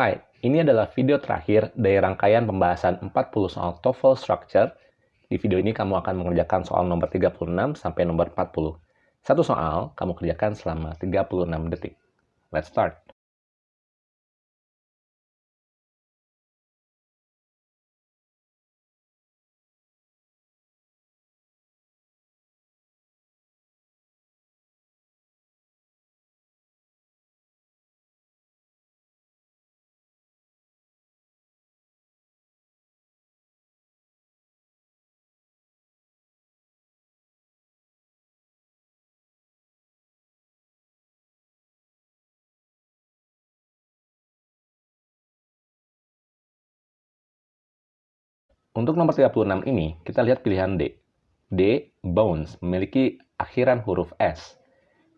Hai, ini adalah video terakhir dari rangkaian pembahasan 40 soal TOEFL Structure. Di video ini kamu akan mengerjakan soal nomor 36 sampai nomor 40. Satu soal kamu kerjakan selama 36 detik. Let's start. Untuk nomor 36 ini, kita lihat pilihan D. D, bones, memiliki akhiran huruf S.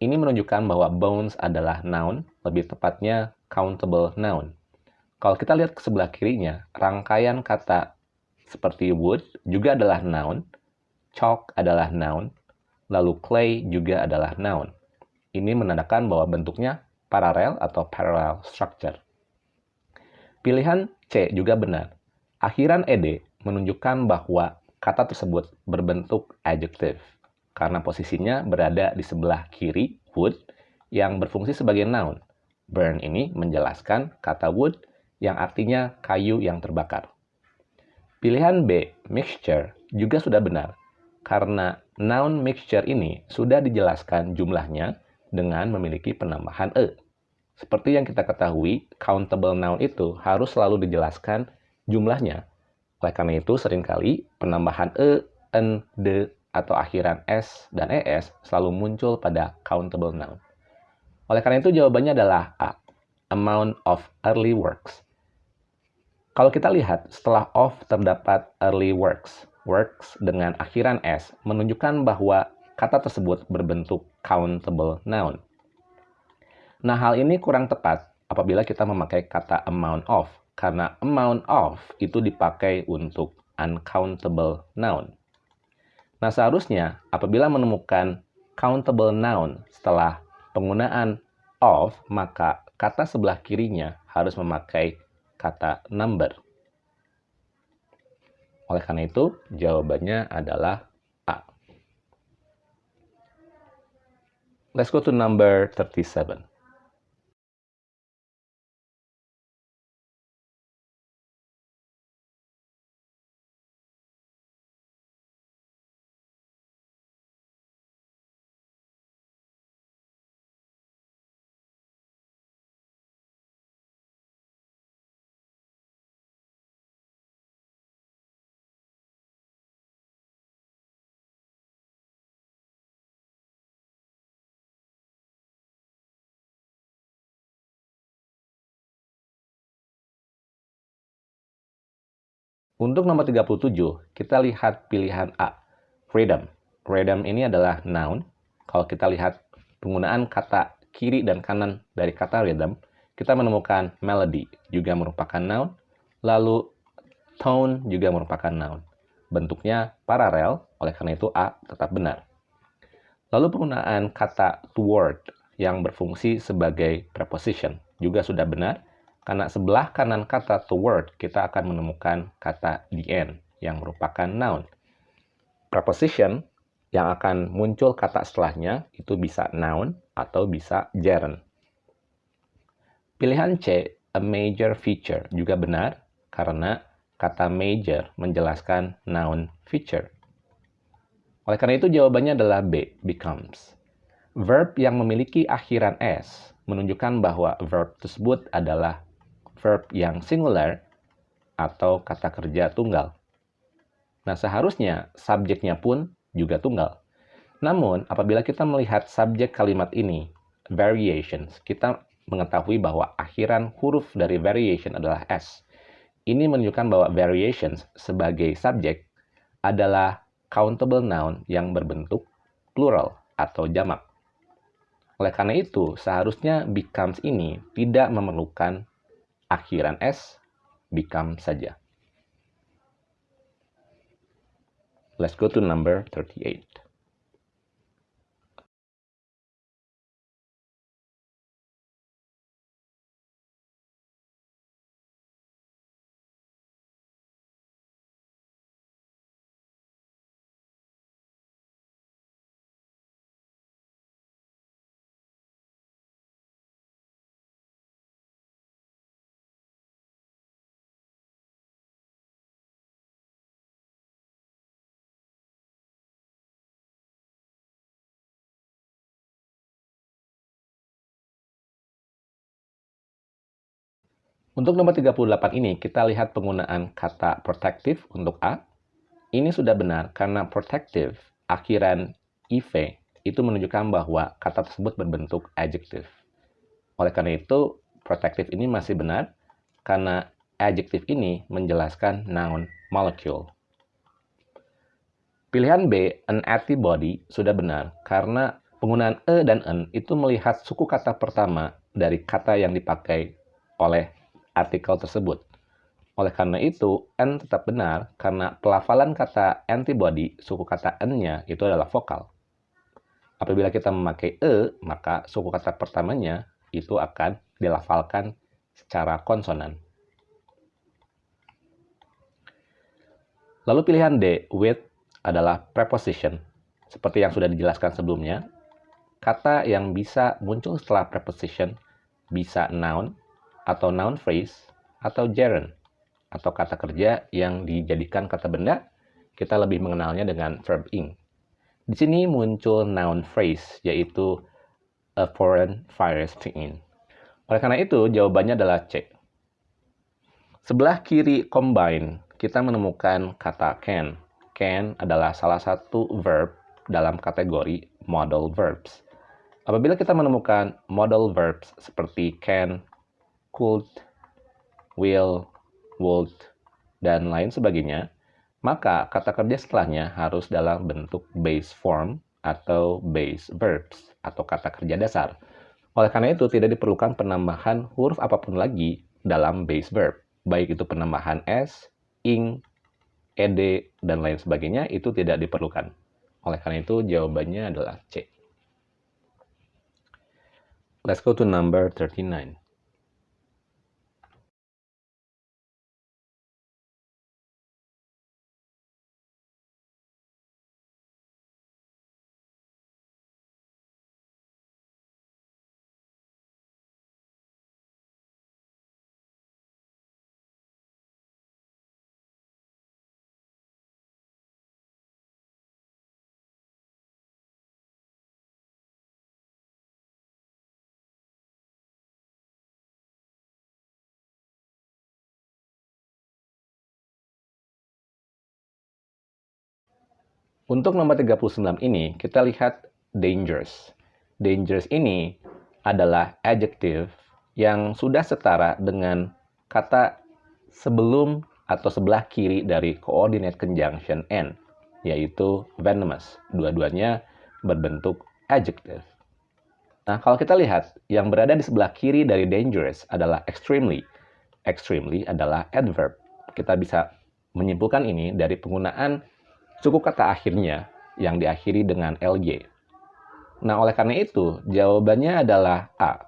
Ini menunjukkan bahwa bones adalah noun, lebih tepatnya countable noun. Kalau kita lihat ke sebelah kirinya, rangkaian kata seperti wood juga adalah noun, chalk adalah noun, lalu clay juga adalah noun. Ini menandakan bahwa bentuknya paralel atau parallel structure. Pilihan C juga benar. Akhiran ed menunjukkan bahwa kata tersebut berbentuk adjective karena posisinya berada di sebelah kiri wood yang berfungsi sebagai noun. Burn ini menjelaskan kata wood yang artinya kayu yang terbakar. Pilihan B, mixture, juga sudah benar karena noun mixture ini sudah dijelaskan jumlahnya dengan memiliki penambahan e. Seperti yang kita ketahui, countable noun itu harus selalu dijelaskan jumlahnya oleh karena itu, sering kali penambahan e, n, d, atau akhiran s dan es selalu muncul pada countable noun. Oleh karena itu, jawabannya adalah A. Amount of early works. Kalau kita lihat, setelah of terdapat early works. Works dengan akhiran s menunjukkan bahwa kata tersebut berbentuk countable noun. Nah, hal ini kurang tepat apabila kita memakai kata amount of karena amount of itu dipakai untuk uncountable noun. Nah, seharusnya apabila menemukan countable noun setelah penggunaan of, maka kata sebelah kirinya harus memakai kata number. Oleh karena itu, jawabannya adalah A. Let's go to number 37. Untuk nomor 37, kita lihat pilihan A, freedom. Freedom ini adalah noun. Kalau kita lihat penggunaan kata kiri dan kanan dari kata rhythm, kita menemukan melody juga merupakan noun, lalu tone juga merupakan noun. Bentuknya paralel, oleh karena itu A tetap benar. Lalu penggunaan kata toward yang berfungsi sebagai preposition juga sudah benar, karena sebelah kanan kata toward, kita akan menemukan kata the end yang merupakan noun. Preposition yang akan muncul kata setelahnya itu bisa noun atau bisa gerund. Pilihan C, a major feature, juga benar karena kata major menjelaskan noun feature. Oleh karena itu jawabannya adalah B, becomes. Verb yang memiliki akhiran S menunjukkan bahwa verb tersebut adalah verb yang singular atau kata kerja tunggal. Nah, seharusnya subjeknya pun juga tunggal. Namun, apabila kita melihat subjek kalimat ini, variations, kita mengetahui bahwa akhiran huruf dari variation adalah S. Ini menunjukkan bahwa variations sebagai subjek adalah countable noun yang berbentuk plural atau jamak. Oleh karena itu, seharusnya becomes ini tidak memerlukan akhiran S become saja. Let's go to number 38. Untuk nomor 38 ini, kita lihat penggunaan kata protective untuk A. Ini sudah benar karena protective akhiran IV itu menunjukkan bahwa kata tersebut berbentuk adjective. Oleh karena itu, protective ini masih benar karena adjective ini menjelaskan noun molecule. Pilihan B, an antibody, sudah benar karena penggunaan e dan en itu melihat suku kata pertama dari kata yang dipakai oleh artikel tersebut. Oleh karena itu, N tetap benar karena pelafalan kata antibody, suku kata N-nya itu adalah vokal. Apabila kita memakai E, maka suku kata pertamanya itu akan dilafalkan secara konsonan. Lalu pilihan D, with, adalah preposition. Seperti yang sudah dijelaskan sebelumnya, kata yang bisa muncul setelah preposition bisa noun, atau noun phrase atau gerund atau kata kerja yang dijadikan kata benda, kita lebih mengenalnya dengan verb ing. Di sini muncul noun phrase yaitu a foreign virus in. Oleh karena itu, jawabannya adalah C. Sebelah kiri combine, kita menemukan kata can. Can adalah salah satu verb dalam kategori modal verbs. Apabila kita menemukan modal verbs seperti can, could, will, would, dan lain sebagainya, maka kata kerja setelahnya harus dalam bentuk base form atau base verbs atau kata kerja dasar. Oleh karena itu, tidak diperlukan penambahan huruf apa pun lagi dalam base verb, baik itu penambahan s, ing, ed, dan lain sebagainya, itu tidak diperlukan. Oleh karena itu, jawabannya adalah C. Let's go to number 39. Untuk nomor 39 ini, kita lihat dangerous. Dangerous ini adalah adjective yang sudah setara dengan kata sebelum atau sebelah kiri dari coordinate conjunction N, yaitu venomous. Dua-duanya berbentuk adjective. Nah, kalau kita lihat, yang berada di sebelah kiri dari dangerous adalah extremely. Extremely adalah adverb. Kita bisa menyimpulkan ini dari penggunaan suku kata akhirnya yang diakhiri dengan LY. Nah, oleh karena itu, jawabannya adalah A.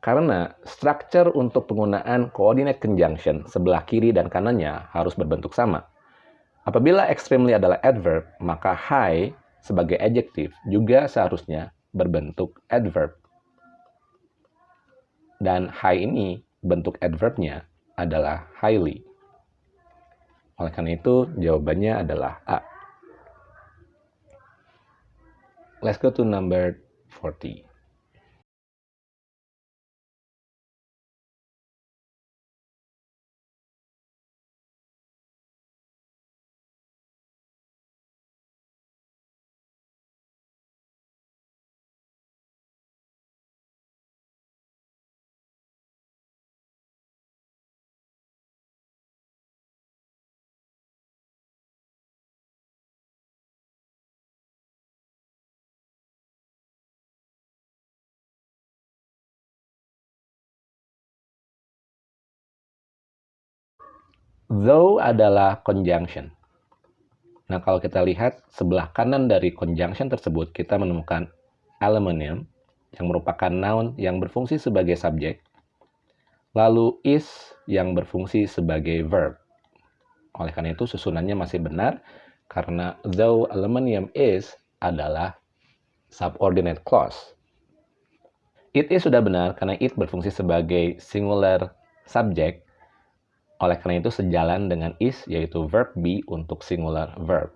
Karena struktur untuk penggunaan coordinate conjunction sebelah kiri dan kanannya harus berbentuk sama. Apabila extremely adalah adverb, maka high sebagai adjective juga seharusnya berbentuk adverb. Dan high ini bentuk adverbnya adalah highly. Oleh karena itu, jawabannya adalah A. Let's go to number 40. Though adalah conjunction. Nah, kalau kita lihat sebelah kanan dari conjunction tersebut, kita menemukan aluminium yang merupakan noun yang berfungsi sebagai subjek, lalu is yang berfungsi sebagai verb. Oleh karena itu, susunannya masih benar karena though aluminium is adalah subordinate clause. It is sudah benar karena it berfungsi sebagai singular subject oleh karena itu sejalan dengan is yaitu verb be untuk singular verb.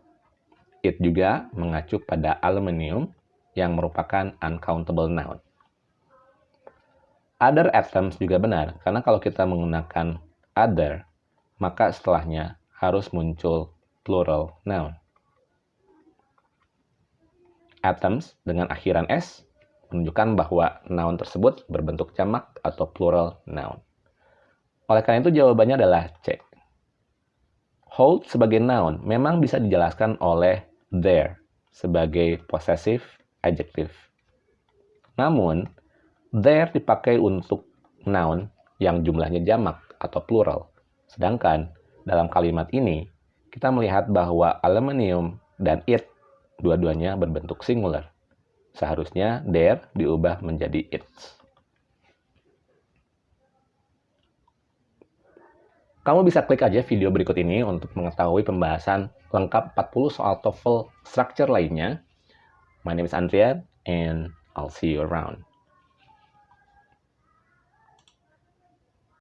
It juga mengacu pada aluminium yang merupakan uncountable noun. Other atoms juga benar, karena kalau kita menggunakan other, maka setelahnya harus muncul plural noun. Atoms dengan akhiran s menunjukkan bahwa noun tersebut berbentuk jamak atau plural noun. Oleh karena itu jawabannya adalah C. Hold sebagai noun memang bisa dijelaskan oleh there sebagai possessive adjective. Namun, there dipakai untuk noun yang jumlahnya jamak atau plural. Sedangkan dalam kalimat ini, kita melihat bahwa aluminium dan it dua-duanya berbentuk singular. Seharusnya there diubah menjadi it. Kamu bisa klik aja video berikut ini untuk mengetahui pembahasan lengkap 40 soal TOEFL structure lainnya. My name is Andrea and I'll see you around.